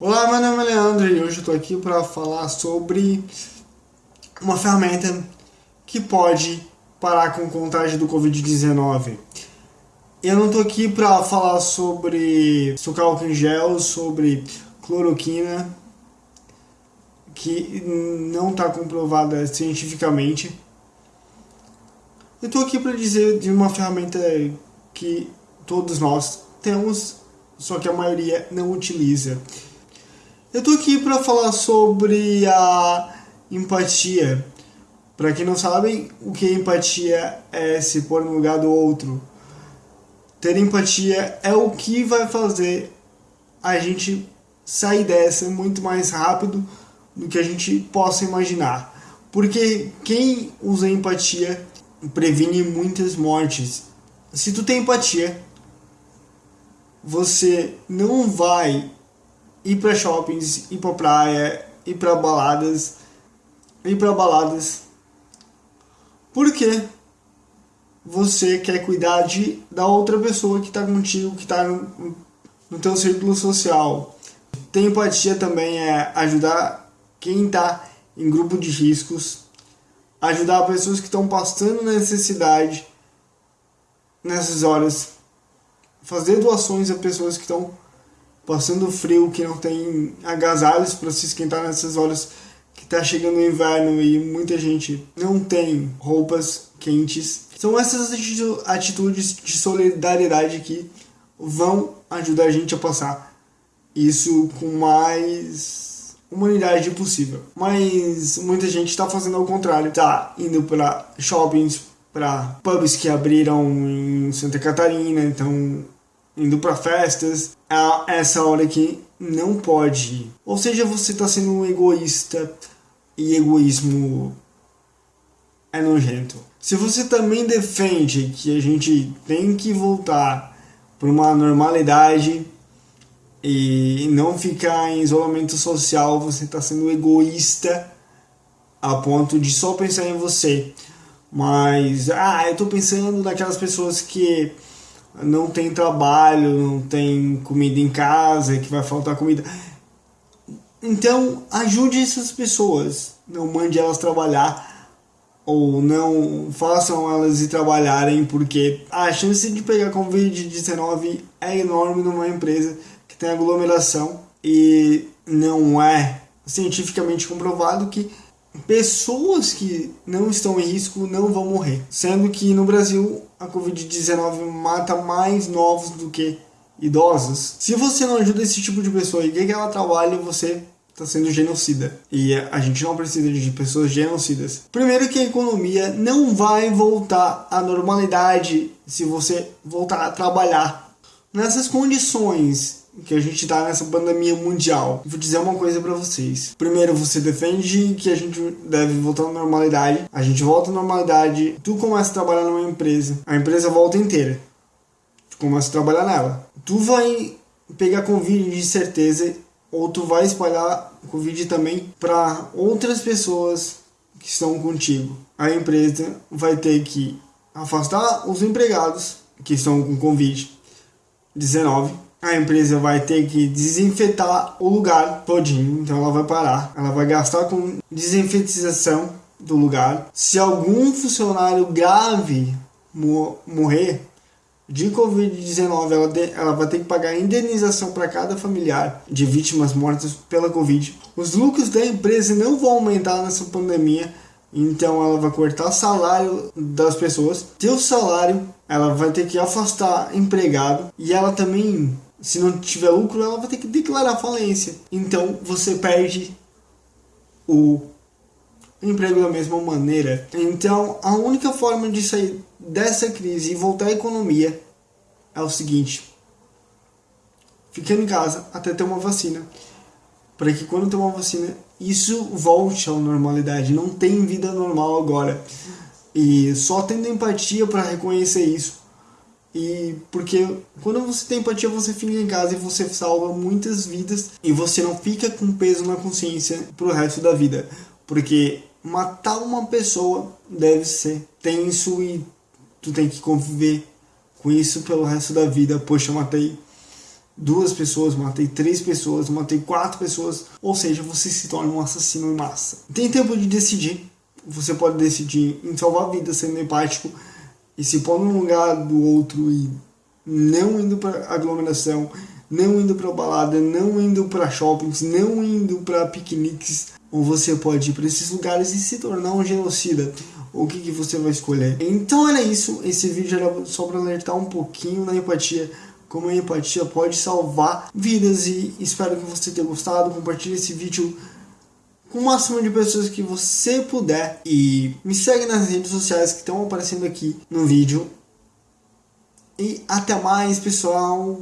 Olá, meu nome é Leandro e hoje eu estou aqui para falar sobre uma ferramenta que pode parar com contagem do Covid-19. Eu não estou aqui para falar sobre álcool em gel, sobre cloroquina, que não está comprovada cientificamente. Eu estou aqui para dizer de uma ferramenta que todos nós temos, só que a maioria não utiliza eu tô aqui para falar sobre a empatia. Para quem não sabe, o que é empatia é se pôr no lugar do outro. Ter empatia é o que vai fazer a gente sair dessa muito mais rápido do que a gente possa imaginar. Porque quem usa empatia previne muitas mortes. Se tu tem empatia, você não vai ir para shoppings, ir para praia, ir para baladas, ir para baladas. Porque você quer cuidar de, da outra pessoa que está contigo, que está no, no teu círculo social. Ter empatia também é ajudar quem está em grupo de riscos, ajudar pessoas que estão passando necessidade nessas horas, fazer doações a pessoas que estão passando frio, que não tem agasalhos para se esquentar nessas horas que está chegando o inverno e muita gente não tem roupas quentes. São essas atitudes de solidariedade que vão ajudar a gente a passar isso com mais humanidade possível. Mas muita gente está fazendo ao contrário, tá indo para shoppings, para pubs que abriram em Santa Catarina, então indo para festas, é essa hora que não pode ir. Ou seja, você está sendo um egoísta e egoísmo é nojento. Se você também defende que a gente tem que voltar para uma normalidade e não ficar em isolamento social, você está sendo egoísta a ponto de só pensar em você. Mas, ah, eu estou pensando naquelas pessoas que não tem trabalho, não tem comida em casa, que vai faltar comida. Então, ajude essas pessoas. Não mande elas trabalhar ou não façam elas ir trabalharem, porque a chance de pegar Covid-19 é enorme numa empresa que tem aglomeração e não é cientificamente comprovado que pessoas que não estão em risco não vão morrer. Sendo que no Brasil a Covid-19 mata mais novos do que idosos. Se você não ajuda esse tipo de pessoa e quer que ela trabalhe, você está sendo genocida. E a gente não precisa de pessoas genocidas. Primeiro que a economia não vai voltar à normalidade se você voltar a trabalhar. Nessas condições que a gente tá nessa pandemia mundial. Vou dizer uma coisa para vocês. Primeiro, você defende que a gente deve voltar à normalidade. A gente volta à normalidade. Tu começa a trabalhar numa empresa. A empresa volta inteira. Tu começa a trabalhar nela. Tu vai pegar Covid de certeza ou tu vai espalhar Covid também para outras pessoas que estão contigo. A empresa vai ter que afastar os empregados que estão com Covid-19 a empresa vai ter que desinfetar o lugar todinho, então ela vai parar, ela vai gastar com desinfetização do lugar. Se algum funcionário grave morrer de Covid-19, ela, ela vai ter que pagar indenização para cada familiar de vítimas mortas pela Covid. Os lucros da empresa não vão aumentar nessa pandemia, então ela vai cortar salário das pessoas. Teu salário, ela vai ter que afastar empregado e ela também se não tiver lucro, ela vai ter que declarar falência. Então você perde o emprego da mesma maneira. Então a única forma de sair dessa crise e voltar à economia é o seguinte: ficando em casa até ter uma vacina. Para que quando ter uma vacina, isso volte à normalidade. Não tem vida normal agora. E só tendo empatia para reconhecer isso e porque quando você tem empatia, você fica em casa e você salva muitas vidas e você não fica com peso na consciência pro resto da vida. Porque matar uma pessoa deve ser tenso e tu tem que conviver com isso pelo resto da vida. Poxa, matei duas pessoas, matei três pessoas, matei quatro pessoas, ou seja, você se torna um assassino em massa. Tem tempo de decidir. Você pode decidir em salvar vidas sendo empático e se pôr no lugar do outro e não indo para aglomeração, não indo para balada, não indo para shoppings, não indo para piqueniques, ou você pode ir para esses lugares e se tornar um genocida. O que, que você vai escolher? Então era isso. Esse vídeo era só para alertar um pouquinho na empatia como a empatia pode salvar vidas e espero que você tenha gostado. Compartilhe esse vídeo com o máximo de pessoas que você puder e me segue nas redes sociais que estão aparecendo aqui no vídeo. E até mais, pessoal.